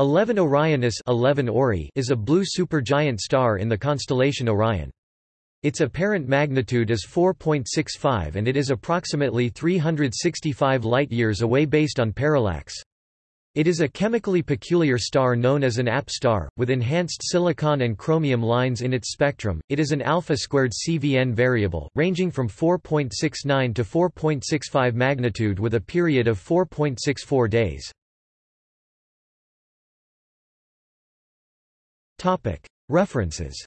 11 Orionis 11 Ori is a blue supergiant star in the constellation Orion. Its apparent magnitude is 4.65 and it is approximately 365 light-years away based on parallax. It is a chemically peculiar star known as an AP star, with enhanced silicon and chromium lines in its spectrum. It is an alpha-squared CVN variable, ranging from 4.69 to 4.65 magnitude with a period of 4.64 days. References